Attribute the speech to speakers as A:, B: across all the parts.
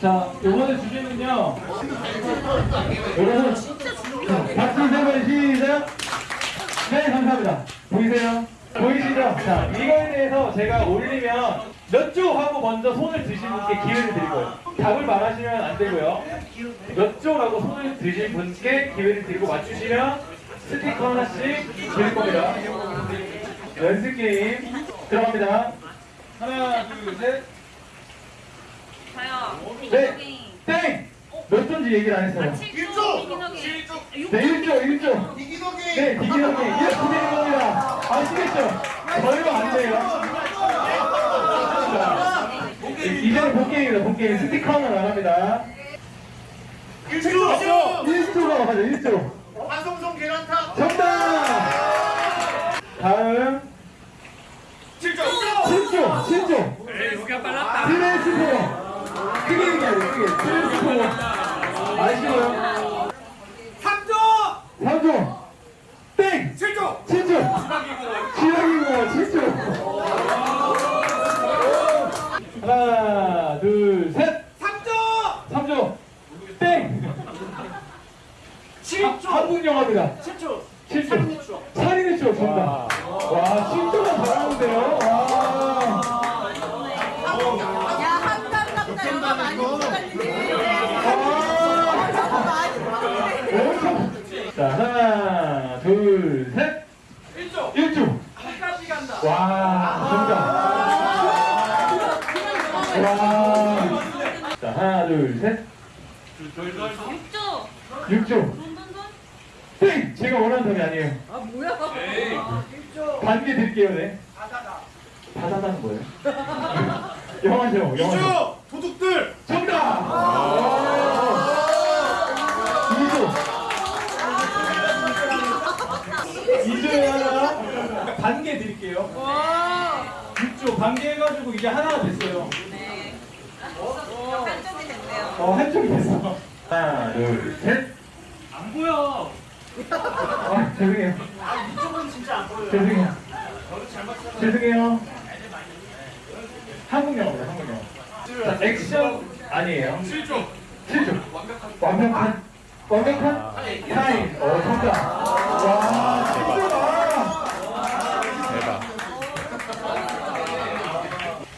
A: 자, 요번에 주제는요. 여러분, 자, 박수 세번 시작. 네, 감사합니다. 보이세요? 보이시죠? 자, 이거에 대해서 제가 올리면 몇 조 하고 먼저 손을 드신 분께 기회를 드릴 거예요. 답을 말하시면 안 되고요. 몇 조라고 손을 드신 분께 기회를 드리고 맞추시면 스티커 하나씩 드릴 겁니다. 연습 게임 들어갑니다. 하나, 둘, 셋.
B: 자요.
A: 네. 땡! 몇 조인지 얘기를 안 했어요.
B: 1조.
A: 네, 1조, 1조. 네, 디기덕이 이렇게 되는 겁니다. 아시겠죠? 저희가 안 돼요. 자, 이제는 본게임입니다, 본게임. 스티커 하나 나갑니다.
C: 1조!
A: 1조가 가죠, 1조.
C: 한성성 계란탕!
A: 정답! 다음,
C: 7조!
A: 7조, 7조.
C: 에이, 여기가 빨랐다.
A: 트랜스포머. 크게 얘기해야 돼, 크게. 트랜스포머. 아시고요?
C: 3조!
A: 3조. 땡!
C: 7조!
A: 7조. 지렁이고 7조. 하나, 둘, 셋.
C: 3조!
A: 3조. 땡.
C: 7조!
A: 한국 영화입니다.
C: 7조!
A: 7조. 살인의 추억 정답.
C: 1조!
A: 1조.
C: 끝까지 간다.
A: 와, 정답. 와. 자, 하나, 둘, 셋.
B: 6조.
A: 6조.
B: 돈, 돈, 돈.
A: 땡! 제가 원하는 답이 아니에요.
B: 아, 뭐야?
C: 에이.
A: 반개 드릴게요, 네. 다다다는 뭐예요? 영화 제목, 영화 제목.
C: 2조! 도둑들!
A: 정답! 2조. 2조에 하나 반 개 드릴게요.
B: 와.
A: 6조 반개 해가지고 이제 하나가 됐어요.
B: 네. 한쪽이 됐네요.
A: 어, 한쪽이 됐어. 하나, 둘, 셋.
C: 안 보여.
A: 아, 죄송해요.
C: 이쪽은 진짜 안 보여요.
A: 죄송해요.
C: 저도 잘 맞추잖아.
A: 죄송해요. 한국 영화입니다, 한국 영화. 자, 액션 아니에요.
C: 7조!
A: 7조. 완벽한. 완벽한? 타임. 어, 정답. 와, 7조다.
D: 대박.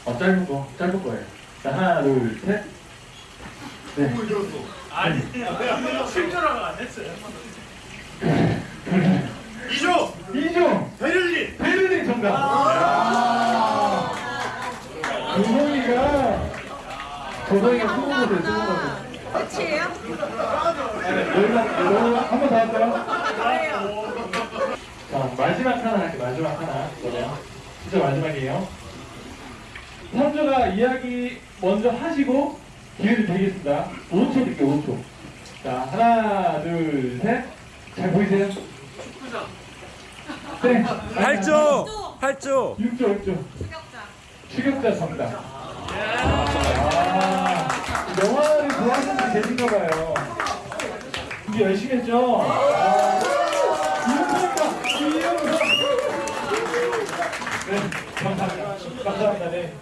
A: 어, 짧은 거, 짧은 거예요. 자, 하나, 둘, 셋. 네.
C: 아니, 7조라고 안 했어요. 2조!
A: 2조.
C: 베를린!
A: 베를린 정답. 조성이가, 조성이가 스무 번 됐어, 스무 번
B: 끝이에요?
A: 한번 더 할까요? 자, 마지막 하나 할게요. 마지막 하나. 진짜 마지막이에요. 선조가 이야기 먼저 하시고 기회를 드리겠습니다. 5초 드릴게요, 5초. 자, 하나, 둘, 셋. 잘 보이세요?
C: 축구장!
A: 네.
D: 8조! 8조!
A: 6조, 6조.
B: 추격자.
A: 추격자 정답. 아, 영화를 좋아하시는 분 계신가 봐요. 준비 열심히 했죠? 아, 이영석입니다. 이영석. 네, 감사합니다. 감사합니다. 네.